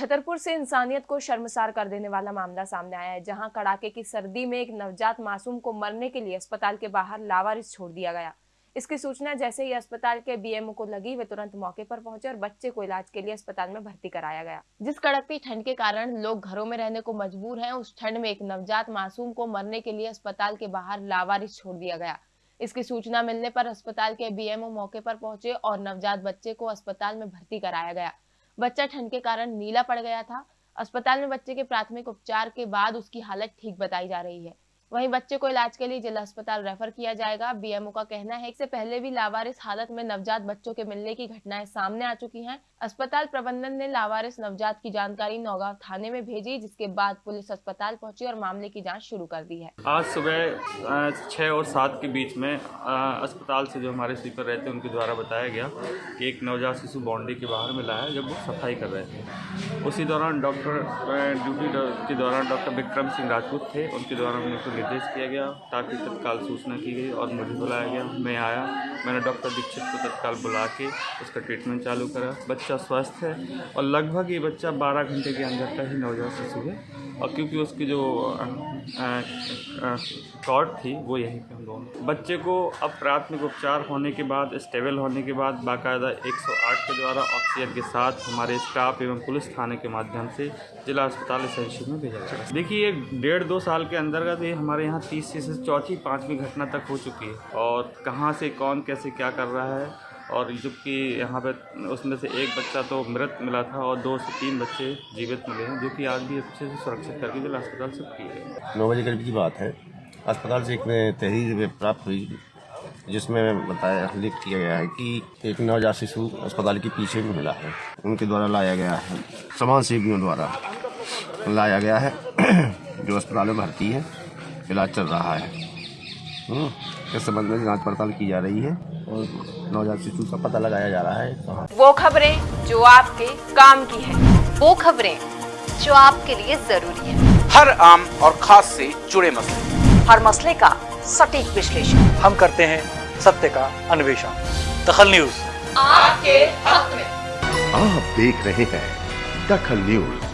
छतरपुर से इंसानियत को शर्मसार कर देने वाला मामला सामने आया है, जहाँ कड़ाके की सर्दी में एक नवजात मासूम को मरने के लिए अस्पताल के बाहर लावारिस छोड़ दिया गया। इसकी सूचना जैसे ही अस्पताल के बीएमओ को लगी, वे तुरंत मौके पर पहुँचे और बच्चे को इलाज के लिए अस्पताल में भर्ती कराया गया। जिस कड़कती ठंड के कारण लोग घरों में रहने को मजबूर हैं, उस ठंड में एक नवजात मासूम को मरने के लिए अस्पताल के बाहर लावारिस छोड़ दिया गया। इसकी सूचना मिलने पर अस्पताल के बीएमओ मौके पर पहुँचे और नवजात बच्चे को अस्पताल में भर्ती कराया गया। बच्चा ठंड के कारण नीला पड़ गया था। अस्पताल में बच्चे के प्राथमिक उपचार के बाद उसकी हालत ठीक बताई जा रही है। वहीं बच्चे को इलाज के लिए जिला अस्पताल रेफर किया जाएगा। बीएमओ का कहना है इससे पहले भी लावारिस हालत में नवजात बच्चों के मिलने की घटनाएँ सामने आ चुकी हैं। अस्पताल प्रबंधन ने लावारिस नवजात की जानकारी नौगांव थाने में भेजी, जिसके बाद पुलिस अस्पताल पहुँची और मामले की जाँच शुरू कर दी है। आज सुबह छः और सात के बीच में अस्पताल से जो हमारे स्वीपर रहते हैं, उनके द्वारा बताया गया कि एक नवजात शिशु बाउंड्री के बाहर मिला है, जब वो सफ़ाई कर रहे थे। उसी दौरान डॉक्टर ड्यूटी के दौरान डॉक्टर विक्रम सिंह राजपूत थे। उनके द्वारा निर्देश किया गया ताकि तत्काल सूचना की गई और मुझे बुलाया गया। मैं आया, मैंने डॉक्टर दीक्षित को तत्काल बुला के उसका ट्रीटमेंट चालू करा। बच्चा स्वस्थ है और लगभग ये बच्चा 12 घंटे के अंदर का ही नवजात शिशु है। और क्योंकि उसकी जो कॉर्ड थी, वो यहीं पे हम दोनों। बच्चे को अब प्राथमिक उपचार होने के बाद स्टेबल होने के बाद, बाकायदा 108 के द्वारा ऑक्सीजन के साथ हमारे स्टाफ एवं पुलिस थाने के माध्यम से जिला अस्पताल एसेंशियल में भेजा गया देखिए ये डेढ़ दो साल के अंतर्गत ये हमारे यहाँ तीसरी से चौथी, पाँचवीं घटना तक हो चुकी है। और कहाँ से कौन, कैसे क्या कर रहा है और जबकि यहाँ पे उसमें से एक बच्चा तो मृत मिला था और दो से तीन बच्चे जीवित मिले हैं जो कि आज भी अच्छे से सुरक्षित करके जिला अस्पताल से किए गए नौ बजे करीब की बात है। अस्पताल से एक तहरीर प्राप्त हुई जिसमें बताया लिख किया गया है कि एक नवजात शिशु अस्पताल के पीछे में मिला है। उनके द्वारा लाया गया है समाज सेवियों द्वारा लाया गया है जो अस्पताल में भर्ती है। इलाज चल रहा है। हम्म, इस संबंध में जाँच पड़ताल की जा रही है। और नवजात शिशु का पता लगाया जा रहा है वो खबरें जो आपके काम की है वो खबरें जो आपके लिए ज़रूरी है। हर आम और खास से जुड़े मसले। हर मसले का सटीक विश्लेषण। हम करते हैं सत्य का अन्वेषण। दखल न्यूज़। आपके हक में। आप देख रहे हैं दखल न्यूज़।